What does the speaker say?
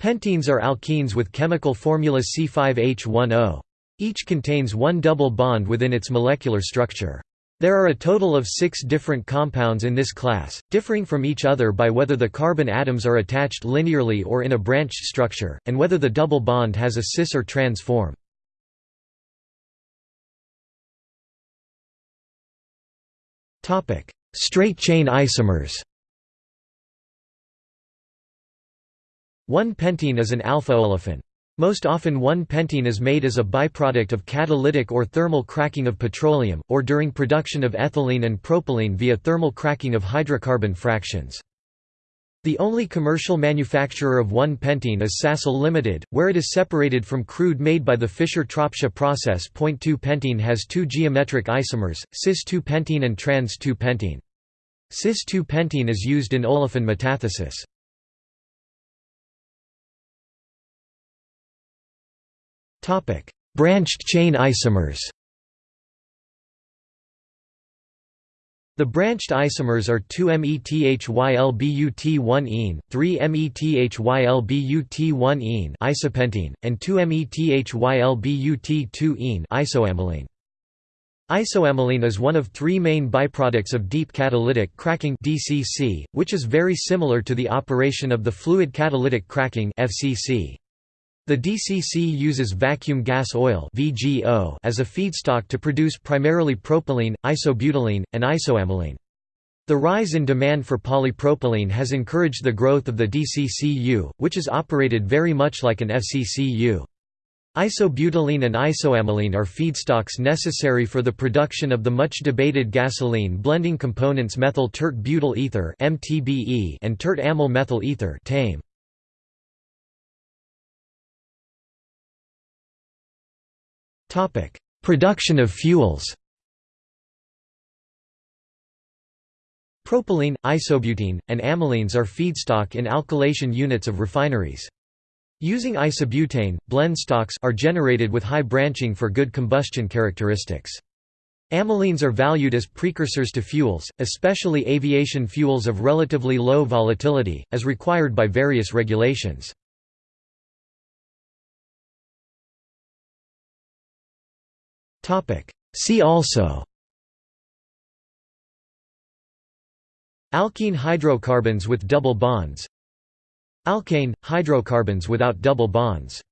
Pentenes are alkenes with chemical formula C5H10. Each contains one double bond within its molecular structure. There are a total of six different compounds in this class, differing from each other by whether the carbon atoms are attached linearly or in a branched structure, and whether the double bond has a cis or trans form. Straight-chain isomers One pentene is an alpha-olefin. Most often 1-pentene is made as a byproduct of catalytic or thermal cracking of petroleum, or during production of ethylene and propylene via thermal cracking of hydrocarbon fractions. The only commercial manufacturer of 1-pentene is Sasol Limited, where it is separated from crude made by the Fischer-Tropsch process. 2-pentene has two geometric isomers, cis-2-pentene and trans-2-pentene. Cis-2-pentene is used in olefin metathesis. Branched chain isomers The branched isomers are 2-methylbut1-ene, 3-methylbut1-ene isopentene, and 2-methylbut2-ene isoamylene. Isoamylene is one of three main byproducts of deep catalytic cracking DCC, which is very similar to the operation of the fluid catalytic cracking FCC. The DCC uses vacuum gas oil as a feedstock to produce primarily propylene, isobutylene, and isoamylene. The rise in demand for polypropylene has encouraged the growth of the DCCU, which is operated very much like an FCCU. Isobutylene and isoamylene are feedstocks necessary for the production of the much debated gasoline blending components methyl tert butyl ether and tert amyl methyl ether (TAME). Topic: Production of fuels. Propylene, isobutene, and amylenes are feedstock in alkylation units of refineries. Using isobutane, blend stocks are generated with high branching for good combustion characteristics. Amylenes are valued as precursors to fuels, especially aviation fuels of relatively low volatility, as required by various regulations. See also. Alkene hydrocarbons with double bonds. Alkane – hydrocarbons without double bonds